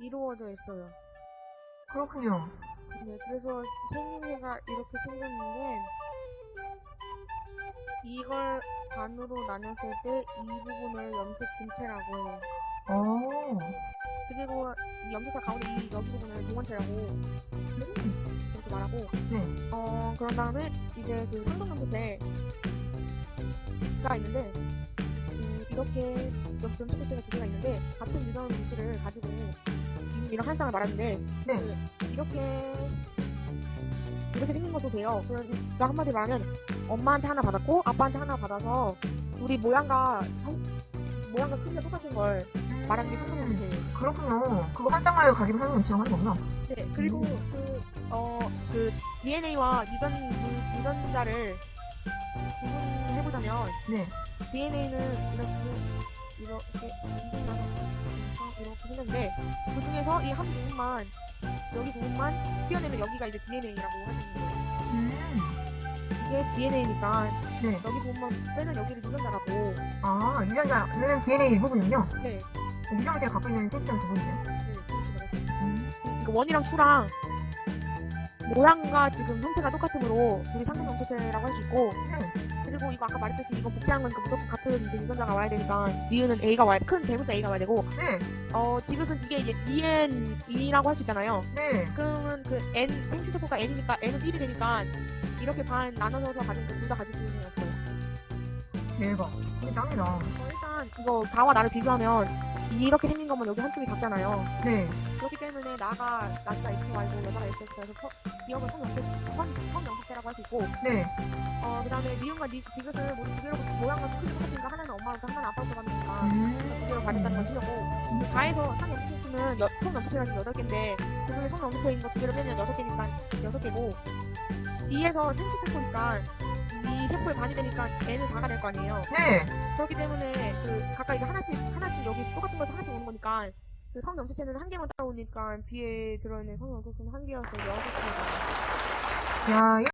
이루어져 있어요. 그렇군요. 네, 그래서 생김새가 이렇게 생겼는데 이걸 반으로 나눴을 때 이 부분을 염색 분체라고 해요. 오. 그리고 이 염색사 가운데 이 여기 부분을 동원체라고 음. 이렇게 말하고 네. 어 그런 다음에 이제 그 상동 염색체가 있는데 음, 이렇게 염색 분체가 두 개가 있는데 같은 유전 물질을 가지고 이런 한 쌍을 말하는데 네. 그 이렇게 이렇게 생긴 것도 돼요. 그러니까 한마디 말하면 엄마한테 하나 받았고 아빠한테 하나 받아서 둘이 모양과 형- 모양과 크기가 똑같은 걸 말하는 게 상동 염색체예요. 그렇군요. 그거 한 사는 음식이라고 하는 거구나. 네, 그리고 그, 어, 그 DNA와 유전, 유- 유전자를 구분해보자면, 네. DNA는 이렇게, 이렇게, 이렇게 생겼는데, 그 중에서 이 한 부분만, 여기 부분만 띄어내면 여기가 이제 DNA라고 있는 거예요. 음. 이게 DNA니까, 네. 여기 부분만 빼면 여기를 유전자라고, 아, 유전자는 DNA 일부분이군요. 네, 유전자가 갖고 있는 세점 부분이죠. 네. 음. 그러니까 원이랑 투랑, 모양과 지금 형태가 똑같으므로 둘이 상동 정체체라고 할 수 있고, 네. 그리고 이거 아까 말했듯이 이거 복제한 거니까 무조건 같은 그 유전자가 와야 되니까 니은은 A가 와야 큰 대문자 A가 와야 되고 네. 어 지그은 이게 이제 DN이라고 할 수 있잖아요. 네. 그러면 그 N 생체세포가 N이니까 N은 1이 되니까 이렇게 반 나눠서 가진 거둘다 가질 수 있는 거였어요. 대박. 이게 짱이다. 어, 일단 이거 나와 나를 비교하면 이렇게 생긴 거면 여기 한쪽이 작잖아요. 네. 그렇기 때문에 나가 남자 XY고 여자가 XX여서 기억은 성명식 있고 네. 어 그 다음에 미음과 니 지그은 모두 두 개로 모양과 크기 똑같으니까 하나는 엄마로서 하나는 아빠로서 가니까 음. 두 개로 가졌다는 걸 틀렸고 다 해서 상 염색체수는 총 염색체가 지금 8개인데 그 중에 총 염색체인 거 두 개를 빼면 6개니까 6개고 D에서 생식 세포니까 이 세포의 반이 되니까 N을 다가 될 거 아니에요 네. 그렇기 때문에 그 각각 이거 하나씩 하나씩 여기 똑같은 거에서 하나씩 오는 거니까 그 성염색체는 한 개만 따라오니까 B에 들어있는 성염색체는 한 개여서 6개가 야, 이